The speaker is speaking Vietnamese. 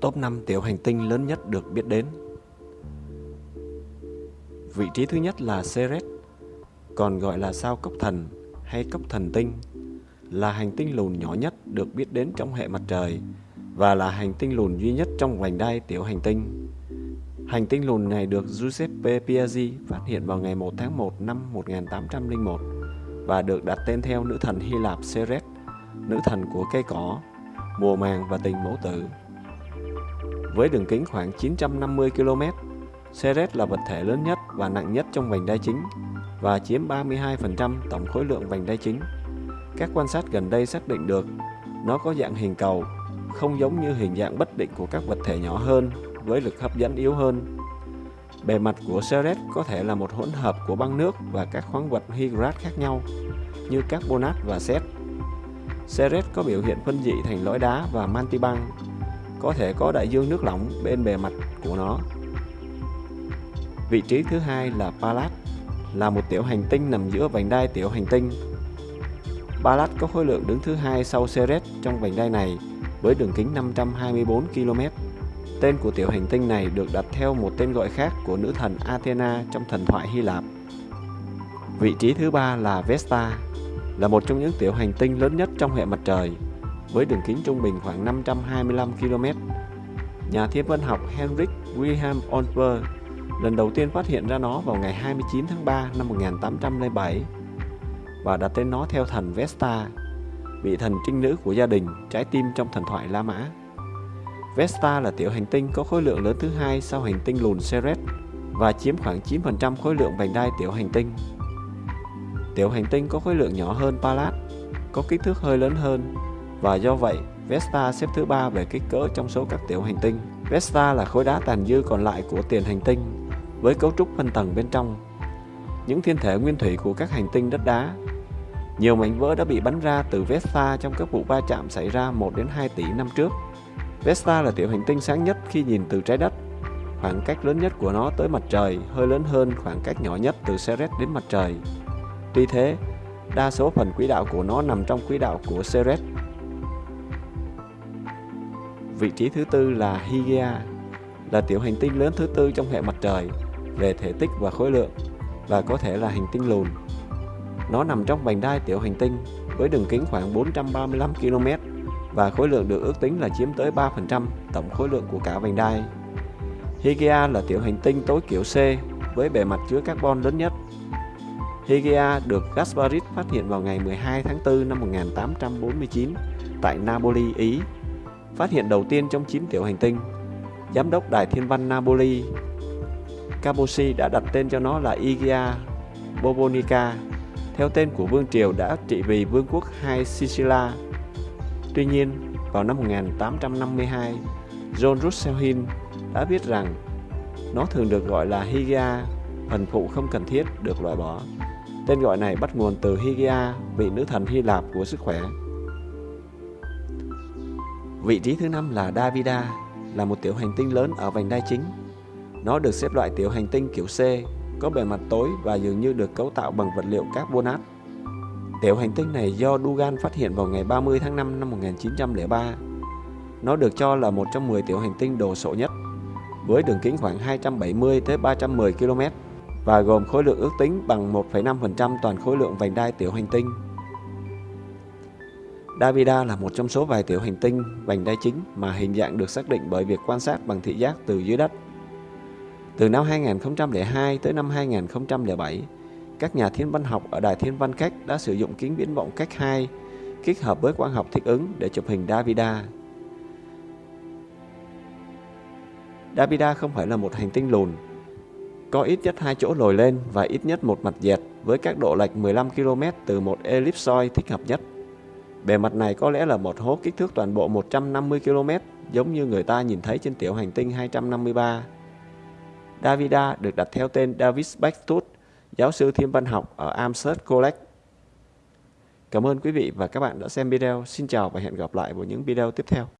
Top 5 tiểu hành tinh lớn nhất được biết đến Vị trí thứ nhất là Ceres, còn gọi là sao cốc thần hay cốc thần tinh, là hành tinh lùn nhỏ nhất được biết đến trong hệ mặt trời và là hành tinh lùn duy nhất trong vành đai tiểu hành tinh. Hành tinh lùn này được Giuseppe Piazzi phát hiện vào ngày 1 tháng 1 năm 1801 và được đặt tên theo nữ thần Hy Lạp Ceres, nữ thần của cây cỏ, mùa màng và tình mẫu tử. Với đường kính khoảng 950 km, Ceres là vật thể lớn nhất và nặng nhất trong vành đai chính và chiếm 32% tổng khối lượng vành đai chính. Các quan sát gần đây xác định được nó có dạng hình cầu, không giống như hình dạng bất định của các vật thể nhỏ hơn với lực hấp dẫn yếu hơn. Bề mặt của Ceres có thể là một hỗn hợp của băng nước và các khoáng vật hydrat khác nhau như carbonat và sét. Ceres có biểu hiện phân dị thành lõi đá và mantibang băng, có thể có đại dương nước lỏng bên bề mặt của nó. Vị trí thứ hai là Pallas, là một tiểu hành tinh nằm giữa vành đai tiểu hành tinh. Pallas có khối lượng đứng thứ hai sau Ceres trong vành đai này với đường kính 524 km. Tên của tiểu hành tinh này được đặt theo một tên gọi khác của nữ thần Athena trong thần thoại Hy Lạp. Vị trí thứ ba là Vesta, là một trong những tiểu hành tinh lớn nhất trong hệ mặt trời, với đường kính trung bình khoảng 525 km. Nhà thiên văn học Henrik Wilhelm Olper lần đầu tiên phát hiện ra nó vào ngày 29 tháng 3 năm 1807 và đặt tên nó theo thần Vesta, vị thần trinh nữ của gia đình, trái tim trong thần thoại La Mã. Vesta là tiểu hành tinh có khối lượng lớn thứ hai sau hành tinh lùn Ceres và chiếm khoảng 9% khối lượng vành đai tiểu hành tinh. Tiểu hành tinh có khối lượng nhỏ hơn Pallas, có kích thước hơi lớn hơn và do vậy Vesta xếp thứ ba về kích cỡ trong số các tiểu hành tinh. Vesta là khối đá tàn dư còn lại của tiền hành tinh với cấu trúc phân tầng bên trong. Những thiên thể nguyên thủy của các hành tinh đất đá. Nhiều mảnh vỡ đã bị bắn ra từ Vesta trong các vụ va chạm xảy ra 1 đến 2 tỷ năm trước. Vesta là tiểu hành tinh sáng nhất khi nhìn từ trái đất. Khoảng cách lớn nhất của nó tới mặt trời hơi lớn hơn khoảng cách nhỏ nhất từ Ceres đến mặt trời. Tuy thế, đa số phần quỹ đạo của nó nằm trong quỹ đạo của Ceres. Vị trí thứ tư là Hygiea, là tiểu hành tinh lớn thứ tư trong hệ mặt trời về thể tích và khối lượng và có thể là hành tinh lùn. Nó nằm trong vành đai tiểu hành tinh với đường kính khoảng 435 km và khối lượng được ước tính là chiếm tới 3% tổng khối lượng của cả vành đai. Hygiea là tiểu hành tinh tối kiểu C với bề mặt chứa carbon lớn nhất. Hygiea được Gasparit phát hiện vào ngày 12 tháng 4 năm 1849 tại Napoli, Ý. Phát hiện đầu tiên trong 9 tiểu hành tinh. Giám đốc Đài Thiên văn Napoli Caposi đã đặt tên cho nó là Igia Bobonica, theo tên của vương triều đã trị vì vương quốc hai Sicilia. Tuy nhiên, vào năm 1852, John Russell Hill đã viết rằng nó thường được gọi là Hygia, phần phụ không cần thiết được loại bỏ. Tên gọi này bắt nguồn từ Hygia, vị nữ thần Hy Lạp của sức khỏe. Vị trí thứ năm là Davida, là một tiểu hành tinh lớn ở vành đai chính nó được xếp loại tiểu hành tinh kiểu C, có bề mặt tối và dường như được cấu tạo bằng vật liệu carbonat. Tiểu hành tinh này do Dugan phát hiện vào ngày 30 tháng 5 năm 1903. Nó được cho là một trong 10 tiểu hành tinh đồ sộ nhất, với đường kính khoảng 270 tới 310 km và gồm khối lượng ước tính bằng 1,5% toàn khối lượng vành đai tiểu hành tinh. Davida là một trong số vài tiểu hành tinh vành đai chính mà hình dạng được xác định bởi việc quan sát bằng thị giác từ dưới đất. Từ năm 2002 tới năm 2007, các nhà thiên văn học ở Đài Thiên văn Cách đã sử dụng kính viễn vọng cách 2 kết hợp với quang học thích ứng để chụp hình Davida. Davida không phải là một hành tinh lùn, có ít nhất hai chỗ lồi lên và ít nhất một mặt dẹt với các độ lệch 15 km từ một ellipsoid thích hợp nhất. Bề mặt này có lẽ là một hố kích thước toàn bộ 150 km giống như người ta nhìn thấy trên tiểu hành tinh 253. Davida được đặt theo tên David Backtut, giáo sư thiên văn học ở Amherst College. Cảm ơn quý vị và các bạn đã xem video. Xin chào và hẹn gặp lại vào những video tiếp theo.